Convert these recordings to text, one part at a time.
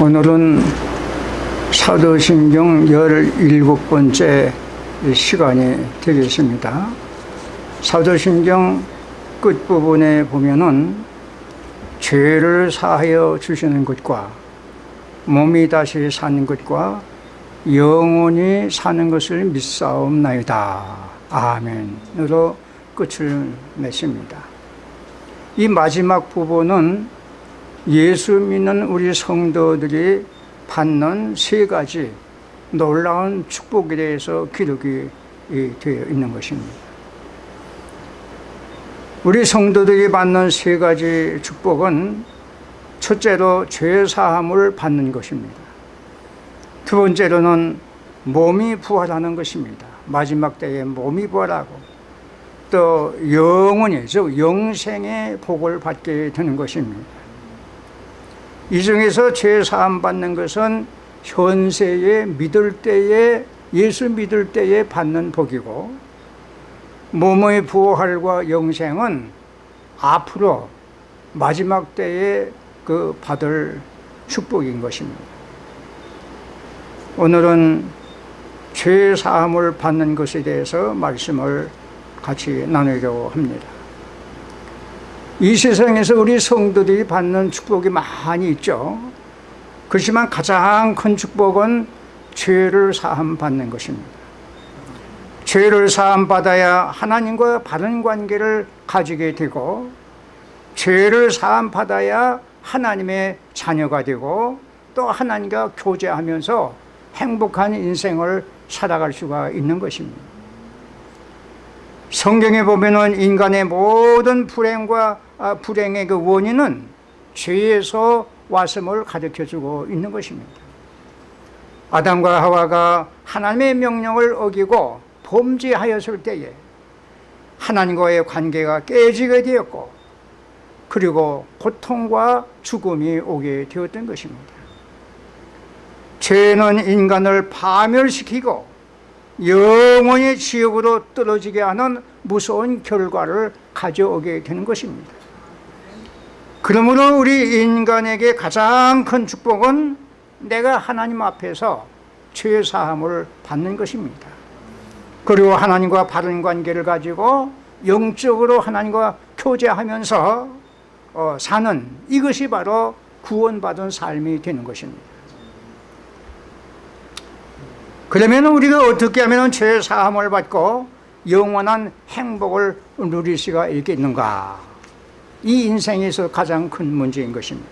오늘은 사도신경 17번째 시간이 되겠습니다. 사도신경 끝부분에 보면은 죄를 사하여 주시는 것과 몸이 다시 사는 것과 영원히 사는 것을 믿사옵나이다. 아멘으로 끝을 맺습니다. 이 마지막 부분은 예수 믿는 우리 성도들이 받는 세 가지 놀라운 축복에 대해서 기록이 되어 있는 것입니다. 우리 성도들이 받는 세 가지 축복은 첫째로 죄 사함을 받는 것입니다. 두 번째로는 몸이 부활하는 것입니다. 마지막 때에 몸이 부활하고 또 영원히 즉 영생의 복을 받게 되는 것입니다. 이 중에서 죄 사함 받는 것은 현세에 믿을 때에 예수 믿을 때에 받는 복이고 몸의 부활과 영생은 앞으로 마지막 때에 그 받을 축복인 것입니다. 오늘은 죄 사함을 받는 것에 대해서 말씀을 같이 나누려고 합니다. 이 세상에서 우리 성도들이 받는 축복이 많이 있죠. 그렇지만 가장 큰 축복은 죄를 사함 받는 것입니다. 죄를 사함 받아야 하나님과 바른 관계를 가지게 되고 죄를 사함 받아야 하나님의 자녀가 되고 또 하나님과 교제하면서 행복한 인생을 살아갈 수가 있는 것입니다. 성경에 보면은 인간의 모든 불행과 아, 불행의 그 원인은 죄에서 왔음을 가르쳐 주고 있는 것입니다. 아담과 하와가 하나님의 명령을 어기고 범죄하였을 때에 하나님과의 관계가 깨지게 되었고 그리고 고통과 죽음이 오게 되었던 것입니다. 죄는 인간을 파멸시키고 영원히 지옥으로 떨어지게 하는 무서운 결과를 가져오게 되는 것입니다. 그러므로 우리 인간에게 가장 큰 축복은 내가 하나님 앞에서 죄 사함을 받는 것입니다. 그리고 하나님과 바른 관계를 가지고 영적으로 하나님과 교제하면서 어, 사는 이것이 바로 구원받은 삶이 되는 것입니다. 그러면 우리가 어떻게 하면 죄 사함을 받고 영원한 행복을 누릴 수가 있겠는가? 이 인생에서 가장 큰 문제인 것입니다.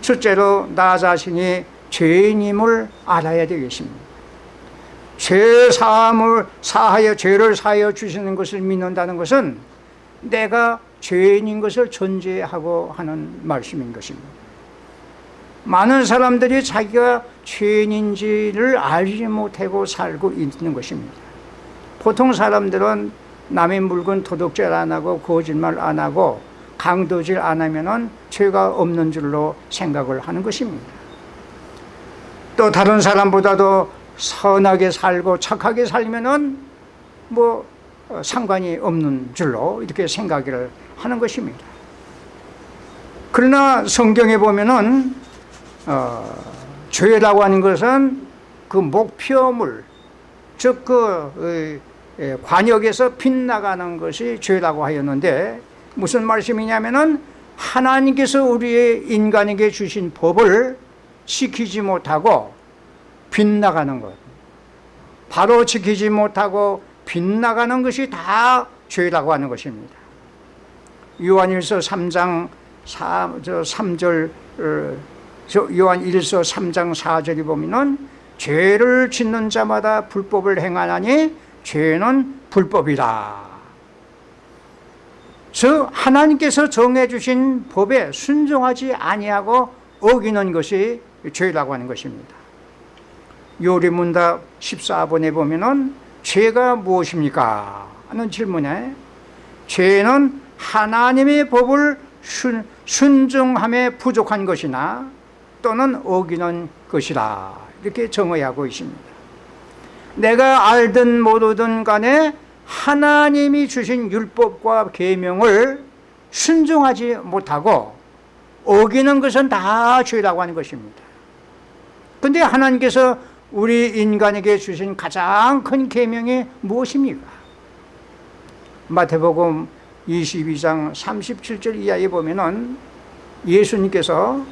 첫째로 나 자신이 죄인임을 알아야 되겠습니다. 죄 사함을 사하여 죄를 사하여 주시는 것을 믿는다는 것은 내가 죄인인 것을 존재하고 하는 말씀인 것입니다. 많은 사람들이 자기가 죄인인지를 알지 못하고 살고 있는 것입니다. 보통 사람들은 남의 물건 도둑질 안 하고 거짓말 안 하고 강도질 안 하면 은 죄가 없는 줄로 생각을 하는 것입니다. 또 다른 사람보다도 선하게 살고 착하게 살면 은 뭐 상관이 없는 줄로 이렇게 생각을 하는 것입니다. 그러나 성경에 보면 은 어, 죄라고 하는 것은 그 목표물 즉그 예, 관역에서 빗나가는 것이 죄라고 하였는데 무슨 말씀이냐면은 하나님께서 우리의 인간에게 주신 법을 지키지 못하고 빗나가는 것. 바로 지키지 못하고 빗나가는 것이 다 죄라고 하는 것입니다. 요한일서 3장 4, 3절 어, 요한 1서 3장 4절에 보면은 죄를 짓는 자마다 불법을 행하나니 죄는 불법이다. 즉 하나님께서 정해주신 법에 순종하지 아니하고 어기는 것이 죄라고 하는 것입니다. 요리문답 14번에 보면은 죄가 무엇입니까? 하는 질문에 죄는 하나님의 법을 순, 순종함에 부족한 것이나 또는 어기는 것이다 이렇게 정의하고 있습니다. 내가 알든 모르든 간에 하나님이 주신 율법과 계명을 순종하지 못하고 어기는 것은 다 죄라고 하는 것입니다 근데 하나님께서 우리 인간에게 주신 가장 큰 계명이 무엇입니까? 마태복음 22장 37절 이하에 보면 은 예수님께서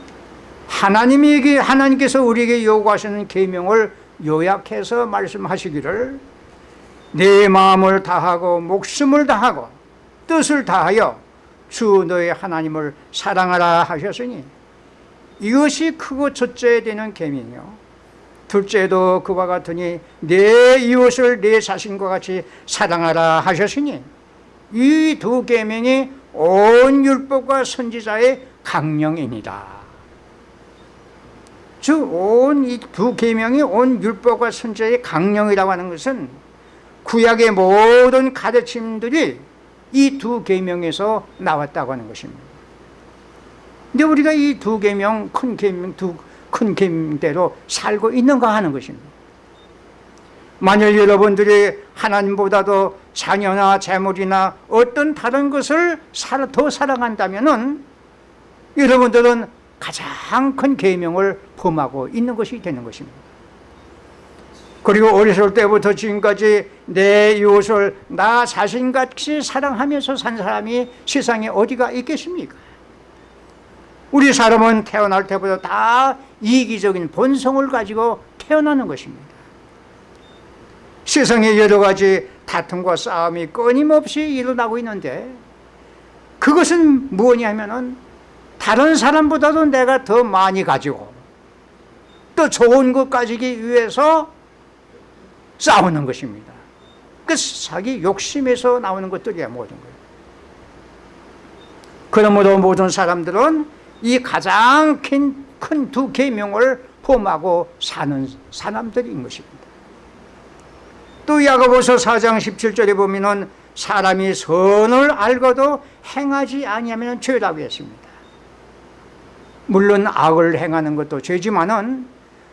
하나님에게 하나님께서 우리에게 요구하시는 계명을 요약해서 말씀하시기를 내 마음을 다하고 목숨을 다하고 뜻을 다하여 주 너의 하나님을 사랑하라 하셨으니 이것이 크고 첫째 되는 계명이요. 둘째도 그와 같으니 내 이웃을 내 자신과 같이 사랑하라 하셨으니 이 두 계명이 온 율법과 선지자의 강령입니다 즉 온 이 두 계명이 온 율법과 선지자의 강령이라고 하는 것은 구약의 모든 가르침들이 이 두 계명에서 나왔다고 하는 것입니다. 근데 우리가 이 두 계명 큰 계명 두큰 계명대로 살고 있는가 하는 것입니다. 만일 여러분들이 하나님보다도 자녀나 재물이나 어떤 다른 것을 더 사랑한다면 여러분들은 가장 큰 계명을 범하고 있는 것이 되는 것입니다 그리고 어렸을 때부터 지금까지 내 이웃을 나 자신같이 사랑하면서 산 사람이 세상에 어디가 있겠습니까? 우리 사람은 태어날 때부터 다 이기적인 본성을 가지고 태어나는 것입니다 세상에 여러 가지 다툼과 싸움이 끊임없이 일어나고 있는데 그것은 무엇이냐면 다른 사람보다도 내가 더 많이 가지고 또 좋은 것 가지기 위해서 싸우는 것입니다. 그 자기 욕심에서 나오는 것들이야 모든 거예요 그러므로 모든 사람들은 이 가장 큰 두 계명을 포함하고 사는 사람들인 것입니다. 또 야고보서 4장 17절에 보면 사람이 선을 알고도 행하지 아니하면 죄라고 했습니다 물론 악을 행하는 것도 죄지만은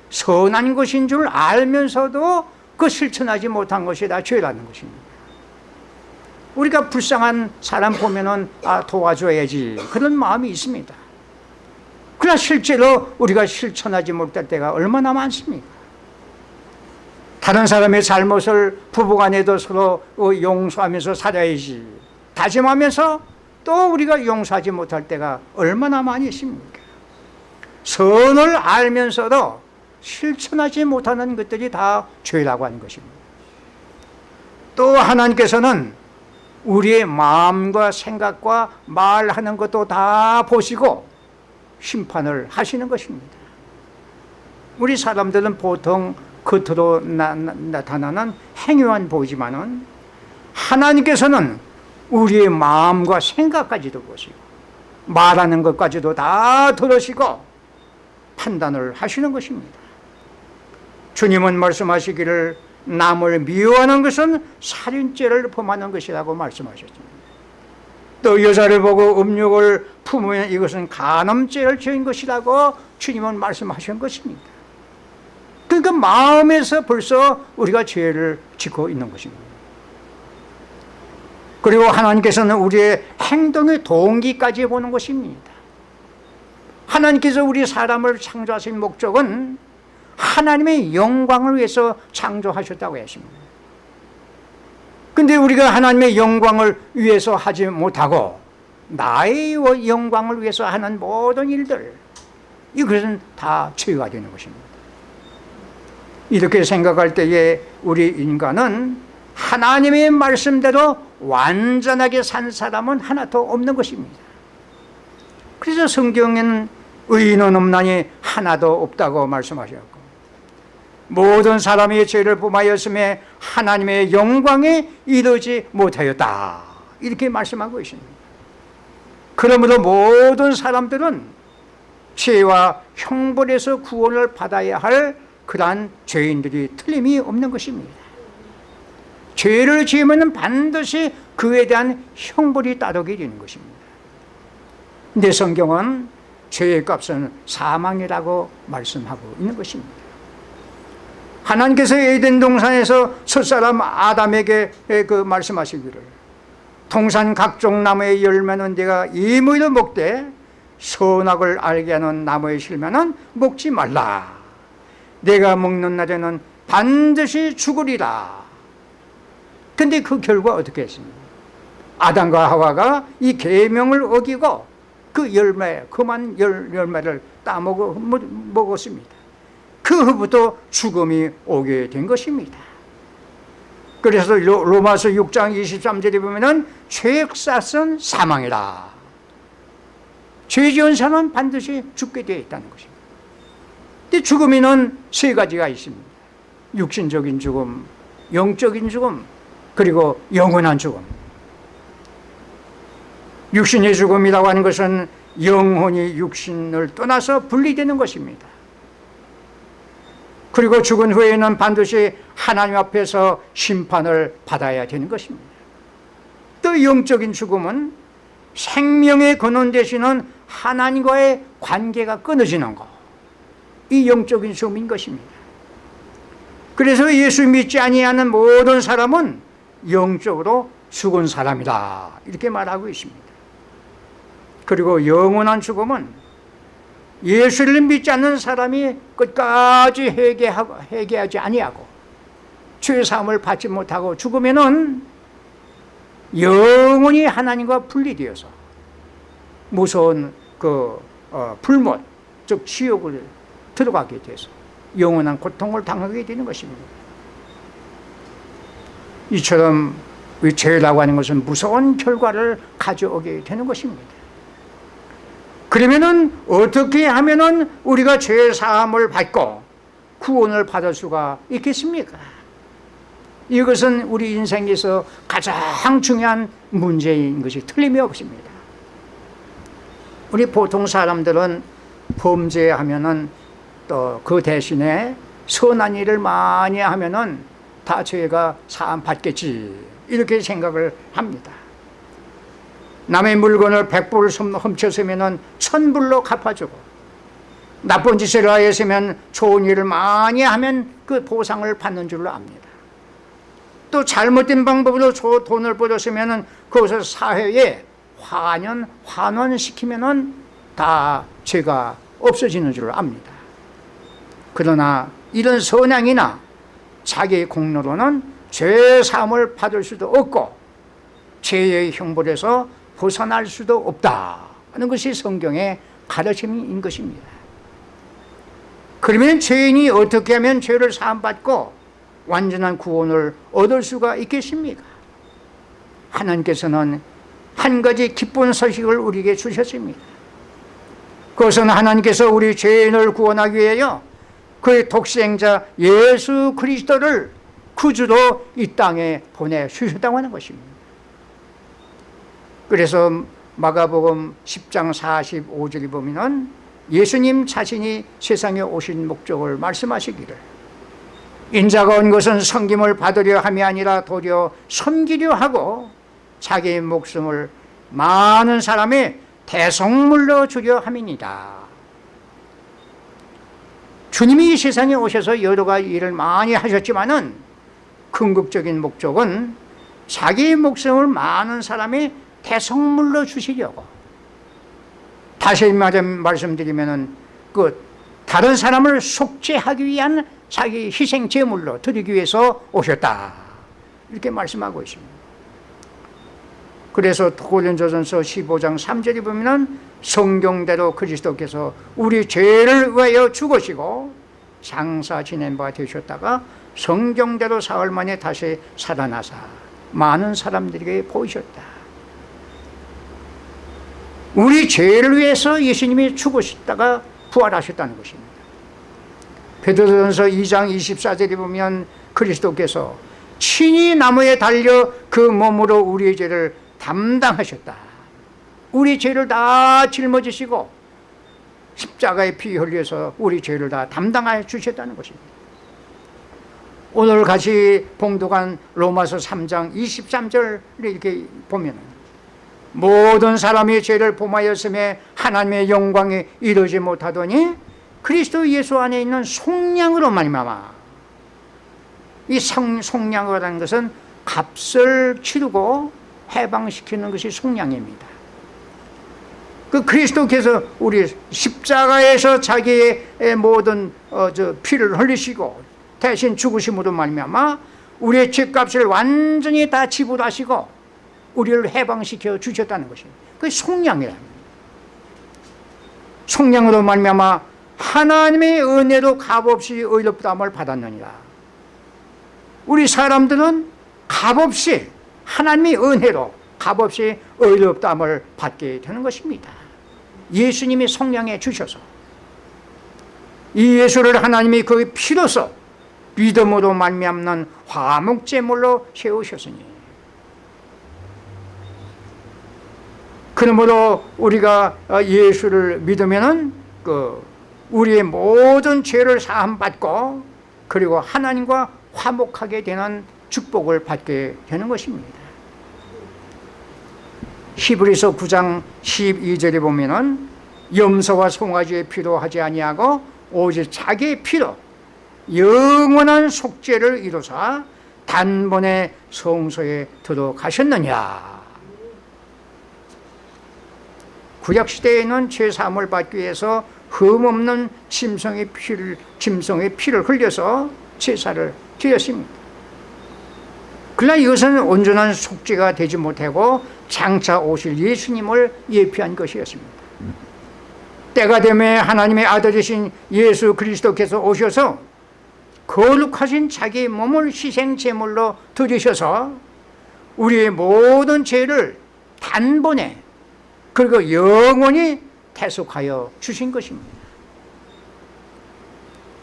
선한 것인 줄 알면서도 그 실천하지 못한 것이 다 죄라는 것입니다 우리가 불쌍한 사람 보면은 아 도와줘야지 그런 마음이 있습니다 그러나 실제로 우리가 실천하지 못할 때가 얼마나 많습니까? 다른 사람의 잘못을 부부간에도 서로 용서하면서 살아야지 다짐하면서 또 우리가 용서하지 못할 때가 얼마나 많이 있습니까? 선을 알면서도 실천하지 못하는 것들이 다 죄라고 하는 것입니다. 또 하나님께서는 우리의 마음과 생각과 말하는 것도 다 보시고 심판을 하시는 것입니다. 우리 사람들은 보통 겉으로 나, 나 타나는 행위만 보이지만 하나님께서는 우리의 마음과 생각까지도 보시고 말하는 것까지도 다 들으시고 판단을 하시는 것입니다. 주님은 말씀하시기를 남을 미워하는 것은 살인죄를 범하는 것이라고 말씀하셨습니다. 또 여자를 보고 음욕을 품으면 이것은 간음죄를 지은 것이라고 주님은 말씀하신 것입니다. 그러니까 마음에서 벌써 우리가 죄를 짓고 있는 것입니다. 그리고 하나님께서는 우리의 행동의 동기까지 보는 것입니다 하나님께서 우리 사람을 창조하신 목적은 하나님의 영광을 위해서 창조하셨다고 했습니다. 근데 우리가 하나님의 영광을 위해서 하지 못하고 나의 영광을 위해서 하는 모든 일들 이것은 다 죄가 되는 것입니다. 이렇게 생각할 때에 우리 인간은 하나님의 말씀대로 완전하게 산 사람은 하나도 없는 것입니다. 그래서 성경에는 의인은 없나니 하나도 없다고 말씀하셨고 모든 사람이 죄를 범하였음에 하나님의 영광에 이르지 못하였다. 이렇게 말씀하고 있습니다. 그러므로 모든 사람들은 죄와 형벌에서 구원을 받아야 할 그러한 죄인들이 틀림이 없는 것입니다. 죄를 지으면 반드시 그에 대한 형벌이 따르게 되는 것입니다. 내 성경은 죄의 값은 사망이라고 말씀하고 있는 것입니다. 하나님께서 에덴 동산에서 첫사람 아담에게 그 말씀하시기를 동산 각종 나무의 열매는 네가 이무로 먹되 선악을 알게 하는 나무에 실면은 먹지 말라. 내가 먹는 날에는 반드시 죽으리라. 근데 그 결과 어떻게 했습니까? 아담과 하와가 이 계명을 어기고 그 열매, 그만 열, 열매를 따먹어 먹었습니다. 그 후부터 죽음이 오게 된 것입니다. 그래서 로마서 6장 23절에 보면은 죄액사은 사망이다. 죄 지은 사람은 반드시 죽게 되어 있다는 것입니다. 근데 죽음에는 세 가지가 있습니다. 육신적인 죽음, 영적인 죽음, 그리고 영원한 죽음. 육신의 죽음이라고 하는 것은 영혼이 육신을 떠나서 분리되는 것입니다. 그리고 죽은 후에는 반드시 하나님 앞에서 심판을 받아야 되는 것입니다. 또 영적인 죽음은 생명의 근원 되시는 하나님과의 관계가 끊어지는 것. 이 영적인 죽음인 것입니다. 그래서 예수 믿지 아니하는 모든 사람은 영적으로 죽은 사람이다. 이렇게 말하고 있습니다. 그리고 영원한 죽음은 예수를 믿지 않는 사람이 끝까지 회개하고, 회개하지 아니하고 죄사함을 받지 못하고 죽으면은 영원히 하나님과 분리되어서 무서운 그 어, 불못 즉 지옥을 들어가게 돼서 영원한 고통을 당하게 되는 것입니다. 이처럼 죄라고 하는 것은 무서운 결과를 가져오게 되는 것입니다. 그러면은 어떻게 하면은 우리가 죄 사함을 받고 구원을 받을 수가 있겠습니까? 이것은 우리 인생에서 가장 중요한 문제인 것이 틀림이 없습니다. 우리 보통 사람들은 범죄하면은 또 그 대신에 선한 일을 많이 하면은 다 죄가 사함 받겠지 이렇게 생각을 합니다. 남의 물건을 백불 훔쳤으면 천불로 갚아주고 나쁜 짓을 하였으면 좋은 일을 많이 하면 그 보상을 받는 줄로 압니다. 또 잘못된 방법으로 돈을 벌었으면 그것을 사회에 환연, 환원시키면 다 죄가 없어지는 줄로 압니다. 그러나 이런 선행이나 자기 공로로는 죄 사함을 받을 수도 없고 죄의 형벌에서 벗어날 수도 없다 하는 것이 성경의 가르침인 것입니다. 그러면 죄인이 어떻게 하면 죄를 사함받고 완전한 구원을 얻을 수가 있겠습니까? 하나님께서는 한 가지 기쁜 소식을 우리에게 주셨습니다. 그것은 하나님께서 우리 죄인을 구원하기 위하여 그의 독생자 예수 그리스도를 구주로 이 땅에 보내주셨다고 하는 것입니다 그래서 마가복음 10장 45절에 보면 예수님 자신이 세상에 오신 목적을 말씀하시기를. 인자가 온 것은 섬김을 받으려 함이 아니라 도리어 섬기려 하고 자기의 목숨을 많은 사람의 대성물로 주려 함이니다 주님이 이 세상에 오셔서 여러 가지 일을 많이 하셨지만 은 궁극적인 목적은 자기의 목숨을 많은 사람의 대성물로 주시려고. 다시 말씀드리면은 그 다른 사람을 속죄하기 위한 자기 희생 제물로 드리기 위해서 오셨다. 이렇게 말씀하고 있습니다. 그래서 고린도전서 15장 3절에 보면은 성경대로 그리스도께서 우리 죄를 위하여 죽으시고 장사 지낸 바 되셨다가 성경대로 사흘 만에 다시 살아나사 많은 사람들에게 보이셨다 우리 죄를 위해서 예수님이 죽으셨다가 부활하셨다는 것입니다. 베드로전서 2장 24절에 보면 그리스도께서 친히 나무에 달려 그 몸으로 우리의 죄를 담당하셨다. 우리 죄를 다 짊어지시고 십자가에 피 흘려서 우리 죄를 다 담당하여 주셨다는 것입니다. 오늘 같이 봉독한 로마서 3장 23절 이렇게 보면 모든 사람이 죄를 범하였음에 하나님의 영광이 이루지 못하더니 그리스도 예수 안에 있는 속량으로 말미암아. 이 성, 속량이라는 것은 값을 치르고 해방시키는 것이 속량입니다. 그 그리스도께서 우리 십자가에서 자기의 모든 어, 저 피를 흘리시고 대신 죽으심으로 말미암아 우리의 죄값을 완전히 다 지불하시고 우리를 해방시켜 주셨다는 것입니다. 그 속량이랍니다. 속량으로 말미암아 하나님의 은혜로 값없이 의롭다함을 받았느니라. 우리 사람들은 값없이 하나님의 은혜로 값없이 의롭다함을 받게 되는 것입니다. 예수님이 성량해 주셔서 이 예수를 하나님이 그 피로서 믿음으로 말미암는 화목제물로 세우셨으니 그러므로 우리가 예수를 믿으면은 그 우리의 모든 죄를 사함 받고 그리고 하나님과 화목하게 되는 축복을 받게 되는 것입니다. 히브리서 9장 12절에 보면은 염소와 송아지의 피로 하지 아니하고 오직 자기의 피로 영원한 속죄를 이루사 단번에 성소에 들어가셨느냐 구약시대에는 죄사함을 받기 위해서 흠없는 짐승의 피를, 짐승의 피를 흘려서 제사를 드렸습니다. 그러나 이것은 온전한 속죄가 되지 못하고 장차 오실 예수님을 예피한 것이었습니다. 때가 되면 하나님의 아들이신 예수 그리스도께서 오셔서 거룩하신 자기 몸을 희생제물로 드리셔서 우리의 모든 죄를 단번에 그리고 영원히 대속하여 주신 것입니다.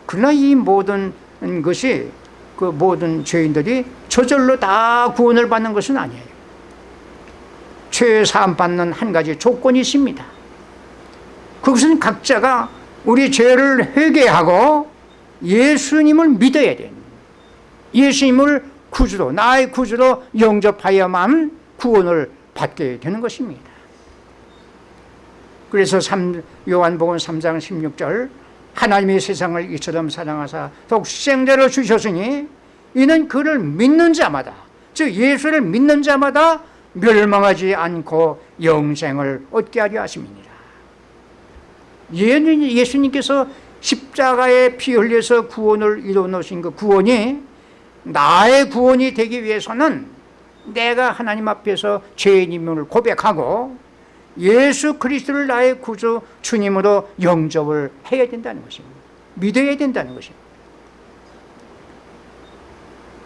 그러나 이 모든 것이 그 모든 죄인들이 저절로 다 구원을 받는 것은 아니에요. 죄 사함 받는 한 가지 조건이 있습니다. 그것은 각자가 우리 죄를 회개하고 예수님을 믿어야 돼요 예수님을 구주로 나의 구주로 영접하여만 구원을 받게 되는 것입니다 그래서 3, 요한복음 3장 16절 하나님이 세상을 이처럼 사랑하사 독생자를 주셨으니 이는 그를 믿는 자마다 즉 예수를 믿는 자마다 멸망하지 않고 영생을 얻게 하려 하심이니라. 예수님께서 십자가에 피 흘려서 구원을 이루어 놓으신 그 구원이 나의 구원이 되기 위해서는 내가 하나님 앞에서 죄인임을 고백하고 예수 그리스도를 나의 구주 주님으로 영접을 해야 된다는 것입니다. 믿어야 된다는 것입니다.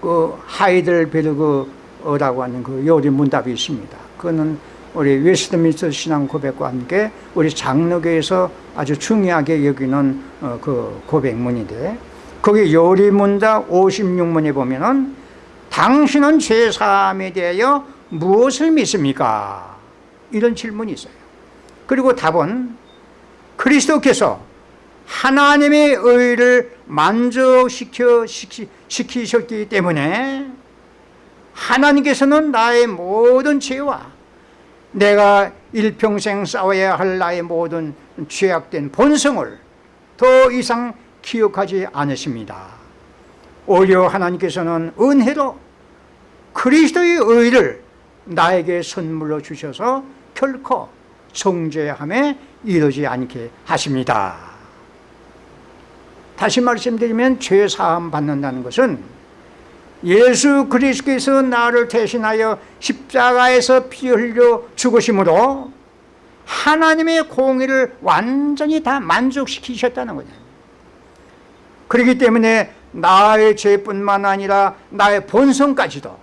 그 하이델베르그라고 하는 그 요리 문답이 있습니다. 그거는 우리 웨스트민스터 신앙 고백과 함께 우리 장로교에서 아주 중요하게 여기는 어, 그 고백문인데 거기 요리문답 56문에 보면은 당신은 죄사함에 대하여 무엇을 믿습니까? 이런 질문이 있어요. 그리고 답은 그리스도께서 하나님의 의를 만족시켜 시키셨기 때문에 하나님께서는 나의 모든 죄와 내가 일평생 싸워야 할 나의 모든 죄악된 본성을 더 이상 기억하지 않으십니다. 오히려 하나님께서는 은혜로 그리스도의 의를 나에게 선물로 주셔서 결코 정죄함에 이르지 않게 하십니다. 다시 말씀드리면 죄사함 받는다는 것은 예수 그리스도께서 나를 대신하여 십자가에서 피 흘려 죽으심으로 하나님의 공의를 완전히 다 만족시키셨다는 거죠. 그렇기 때문에 나의 죄뿐만 아니라 나의 본성까지도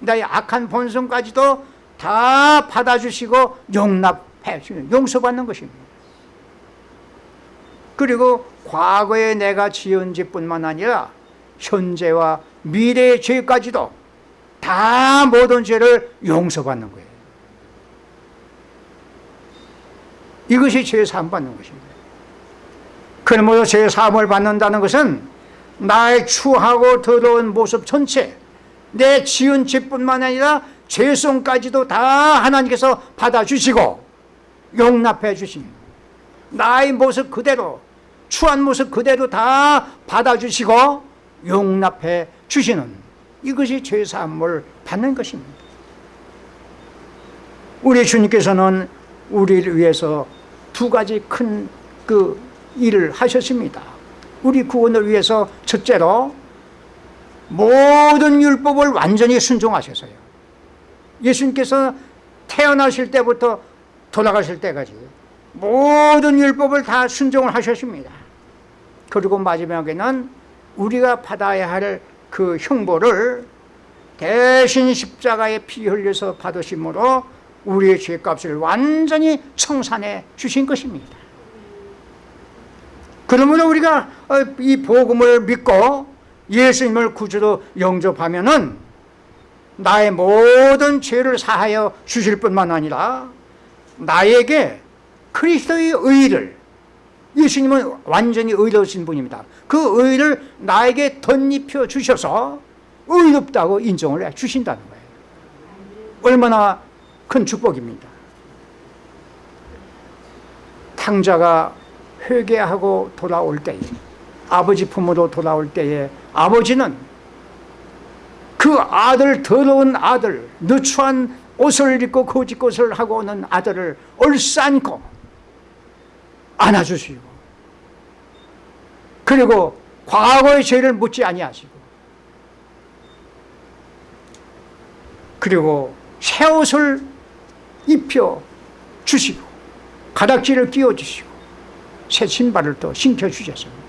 나의 악한 본성까지도 다 받아주시고 용납해 주는 용서받는 것입니다. 그리고 과거에 내가 지은 죄뿐만 아니라 현재와 미래의 죄까지도 다 모든 죄를 용서받는 거예요. 이것이 죄 사함 받는 것입니다. 그러므로 죄 사함을 받는다는 것은 나의 추하고 더러운 모습 전체 내 지은 죄뿐만 아니라 죄성까지도 다 하나님께서 받아주시고 용납해 주십니다 나의 모습 그대로 추한 모습 그대로 다 받아주시고 용납해 주시는 이것이 죄사함을 받는 것입니다 우리 주님께서는 우리를 위해서 두 가지 큰 그 일을 하셨습니다. 우리 구원을 위해서 첫째로 모든 율법을 완전히 순종하셨어요. 예수님께서 태어나실 때부터 돌아가실 때까지 모든 율법을 다 순종을 하셨습니다. 그리고 마지막에는 우리가 받아야 할 그 형벌을 대신 십자가에 피 흘려서 받으심으로 우리의 죄값을 완전히 청산해 주신 것입니다. 그러므로 우리가 어, 이 복음을 믿고 예수님을 구주로 영접하면 은 나의 모든 죄를 사하여 주실 뿐만 아니라 나에게 그리스도의 의를 예수님은 완전히 의로우신 분입니다. 그 의를 나에게 덧입혀 주셔서 의롭다고 인정을 해 주신다는 거예요. 얼마나 큰 축복입니다. 탕자가 회개하고 돌아올 때에 아버지 품으로 돌아올 때에 아버지는 그 아들 더러운 아들 누추한 옷을 입고 거짓것을 하고 오는 아들을 얼싸안고 안아주시고 그리고 과거의 죄를 묻지 아니하시고 그리고 새 옷을 입혀 주시고 가닥지를 끼워 주시고 새 신발을 또 신겨 주셨습니다.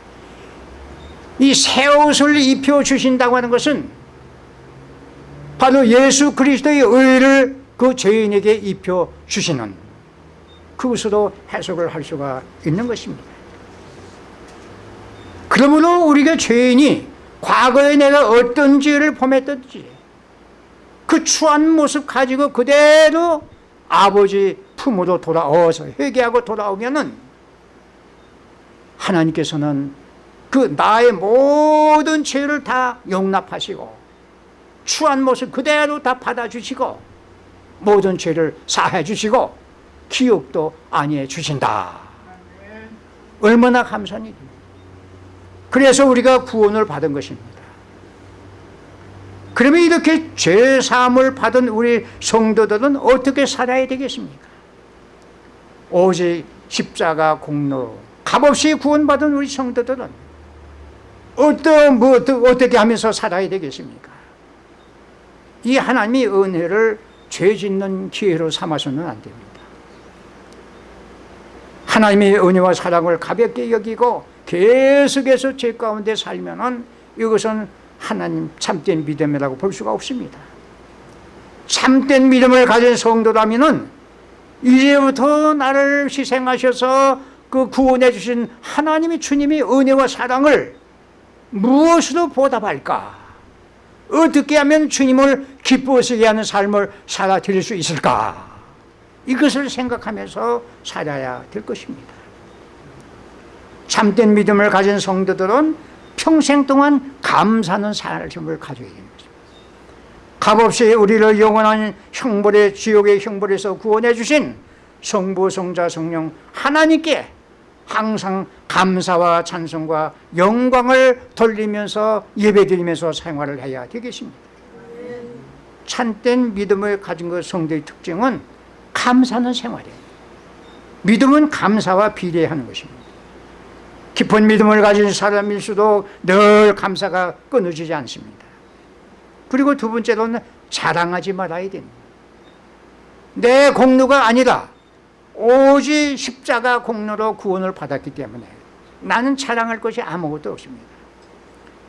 이 새 옷을 입혀 주신다고 하는 것은 바로 예수 그리스도의 의를 그 죄인에게 입혀 주시는 그것으로 해석을 할 수가 있는 것입니다. 그러므로 우리가 죄인이 과거에 내가 어떤 죄를 범했든지 그 추한 모습 가지고 그대로 아버지 품으로 돌아와서 회개하고 돌아오면은 하나님께서는 그 나의 모든 죄를 다 용납하시고 추한 모습 그대로 다 받아주시고 모든 죄를 사해 주시고 기억도 아니해 주신다. 얼마나 감사한 일입니다. 그래서 우리가 구원을 받은 것입니다. 그러면 이렇게 죄사함을 받은 우리 성도들은 어떻게 살아야 되겠습니까? 오직 십자가 공로 값없이 구원받은 우리 성도들은 어떤 뭐 어떻게 하면서 살아야 되겠습니까? 이 하나님의 은혜를 죄 짓는 기회로 삼아서는 안 됩니다. 하나님의 은혜와 사랑을 가볍게 여기고 계속해서 죄 가운데 살면은 이것은 하나님 참된 믿음이라고 볼 수가 없습니다. 참된 믿음을 가진 성도라면은 이제부터 나를 희생하셔서 그 구원해 주신 하나님의 주님의 은혜와 사랑을 무엇으로 보답할까? 어떻게 하면 주님을 기쁘시게 하는 삶을 살아 드릴 수 있을까? 이것을 생각하면서 살아야 될 것입니다. 참된 믿음을 가진 성도들은 평생 동안 감사하는 삶을 가져야 것입니다. 값없이 우리를 영원한 형벌의 지옥의 형벌에서 구원해 주신 성부, 성자, 성령 하나님께 항상 감사와 찬송과 영광을 돌리면서 예배드리면서 생활을 해야 되겠습니다. 참된 믿음을 가진 것 성도의 특징은 감사하는 생활이에요. 믿음은 감사와 비례하는 것입니다. 깊은 믿음을 가진 사람일수록 늘 감사가 끊어지지 않습니다. 그리고 두 번째로는 자랑하지 말아야 됩니다. 내 공로가 아니라 오직 십자가 공로로 구원을 받았기 때문에 나는 자랑할 것이 아무것도 없습니다.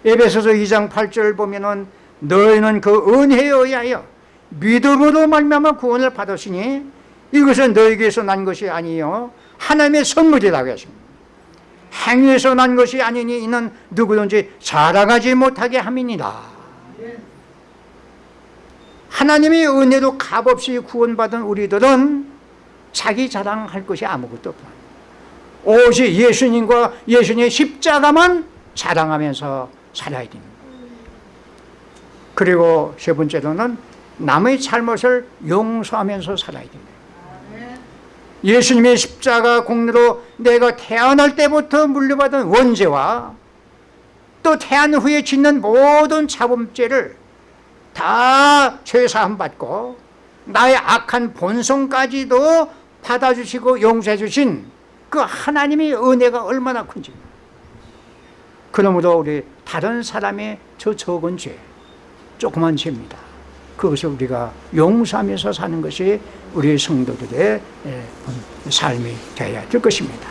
에베소서 2장 8절 보면은 너희는 그 은혜에 의하여 믿음으로 말미암아 구원을 받았으니 이것은 너에게서 난 것이 아니요 하나님의 선물이라고 했습니다. 행위에서 난 것이 아니니 이는 누구든지 자랑하지 못하게 함이니라. 하나님의 은혜로 값없이 구원받은 우리들은 자기 자랑할 것이 아무것도 없다. 오직 예수님과 예수님의 십자가만 자랑하면서 살아야 됩니다. 그리고 세 번째로는 남의 잘못을 용서하면서 살아야 됩니다. 예수님의 십자가 공로로 내가 태어날 때부터 물려받은 원죄와 또 태어난 후에 짓는 모든 자범죄를 다 죄사함 받고 나의 악한 본성까지도 받아주시고 용서해 주신 그 하나님의 은혜가 얼마나 큰지. 그러므로 우리 다른 사람의 저 적은 죄 조그만 죄입니다. 그것을 우리가 용서하면서 사는 것이 우리 성도들의 예, 삶이 되어야 될 것입니다